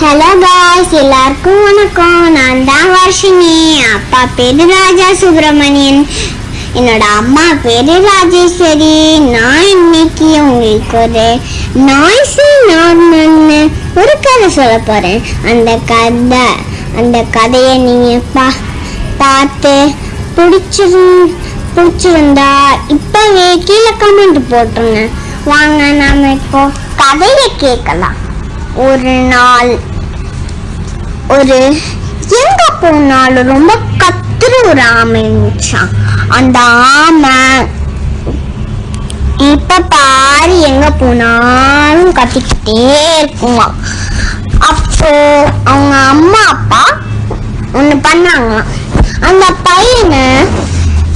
Hello guys எல்லாருக்கும் வணக்கம். நான் தான் வர்ஷினி. அப்பா பேரு ராஜா சுப்பிரமணியன். என்னோட அம்மா பேரு ராஜேஸ்வரி. நான் இன்னைக்கு உங்களுக்கு ஒரு நாய்ஸி நார்மல்னு ஒரு கதை சொல்ல போறேன். அந்த கதை அந்த கதையை நீங்கள் பா பார்த்து பிடிச்சிரு பிடிச்சிருந்தா இப்போவே கீழே கமெண்ட் போட்டுருங்க. வாங்க நாம இப்போ கதையை கேட்கலாம். ஒரு நாள் ஒரு எங்க போனாலும் ரொம்ப கத்துற ஒரு ஆமைச்சான் அந்த ஆமை இப்ப பாரு எங்க போனாலும் கத்திக்கிட்டே இருக்குமா? அப்போ அவங்க அம்மா அப்பா ஒண்ணு பண்ணாங்க. அந்த பையனை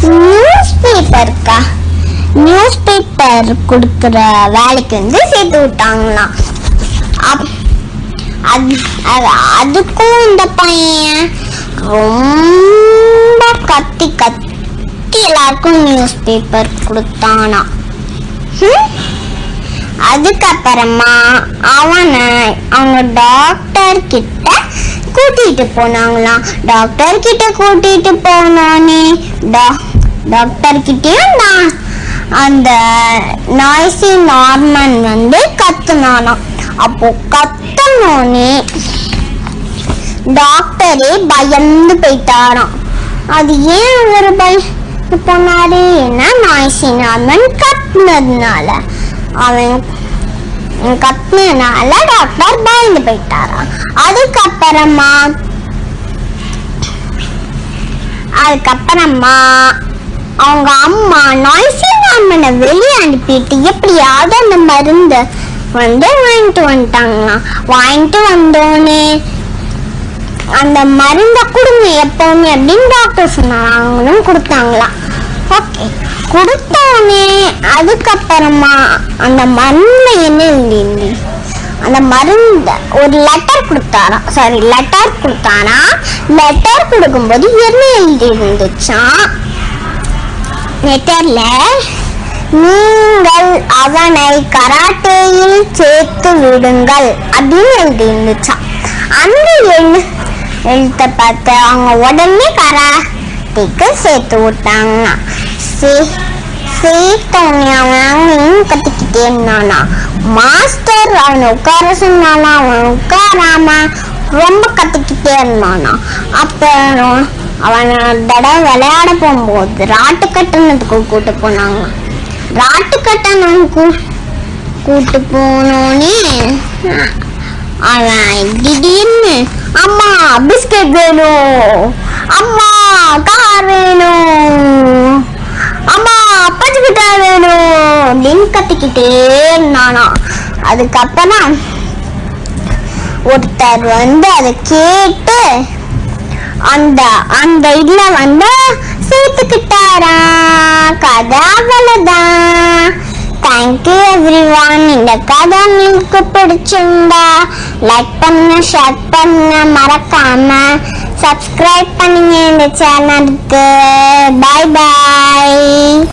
நியூஸ் பேப்பருக்கா நியூஸ் பேப்பர் கொடுக்குற வேலைக்கு வந்து சேர்த்து விட்டாங்களாம். அதுக்கும் இந்த பையன் ரொம்ப கத்தி கத்தி எல்லாருக்கும் நியூஸ் பேப்பர் கொடுத்தானா. ஹம்? அதுக்கப்புறமா அவனை அவங்க டாக்டர் கிட்ட கூட்டிட்டு போனாங்களாம் டாக்டர் கிட்ட கூட்டிட்டு போனோனே டாக்டர் கிட்டயும் நான் அந்த நாய்ஸி நார்மன் வந்து கத்துனானாம். அப்போ கத்தனோனே டாக்டரே பயந்து போயிட்டாராம். அது ஏன் அவர் பயந்து போனாரு? ஏன்னா நாய்ஸி நார்மன் கத்துனதுனால. அவன் கத்துனதுனால டாக்டர் பயந்து போயிட்டாராம். அதுக்கப்புறமா அதுக்கப்புறமா அவங்க அம்மா நாய்ஸி நார்மனை வெளியே அனுப்பிட்டு எப்படியாவது அந்த மருந்து வந்து வாங்கிட்டு வந்துட்டாங்களாம் வாங்கிட்டு வந்தோடனே அந்த மருந்தை கொடுங்க எப்பவுமே அப்படின்னு டாக்டர் சொன்னாங்க. அவங்களும் கொடுத்தாங்களாம் ஓகே கொடுத்தோடனே அதுக்கப்புறமா அந்த மருந்தை என்ன இல்லை அந்த மருந்து ஒரு லெட்டர் கொடுத்தாராம் சாரி லெட்டர் கொடுத்தாரா? லெட்டர் கொடுக்கும்போது என்ன எழுதி இருந்துச்சான் லெட்டர்ல நீங்கள் அவனை கராட்டேயில் சேர்த்து விடுங்கள் அப்படின்னு எழுதி அந்த எழு எழுத்த பார்த்து அவங்க உடனே கராட்டேக்கு சேர்த்து விட்டாங்க சே- அவன் கத்திக்கிட்டே இருந்தானா. மாஸ்டர் அவனை உட்கார சொன்னானா அவன் உட்காராம ரொம்ப கத்திக்கிட்டே இருந்தானா. அப்புறம் அவனை தடவை விளையாட போகும்போது ராட்டு கட்டணத்துக்கு கூட்டு போனாங்க ராட்டு கட்டணம் கூ- கூட்டு போனோனே. அவன் திடீர்னு அம்மா பிஸ்கட் வேணும். அம்மா கார் வேணும். அம்மா பச்சை கிட்ட வேணும். அப்படின்னு கத்திக்கிட்டே இருந்தானா. அதுக்கப்புறம் ஒருத்தர் வந்து அதை கேட்டு அந்த அந்த இதுல வந்து சேர்த்துக்கிட்டாரா கதை அவ்வளவுதான் தேங்க்யூ எவ்ரி ஒன் இந்த கதை உங்களுக்கு பிடிச்சிருந்தா லைக் பண்ணுங்க ஷேர் பண்ணுங்க மறக்காம சப்ஸ்கிரைப் பண்ணுங்க இந்த சேனலுக்கு பாய் பாய்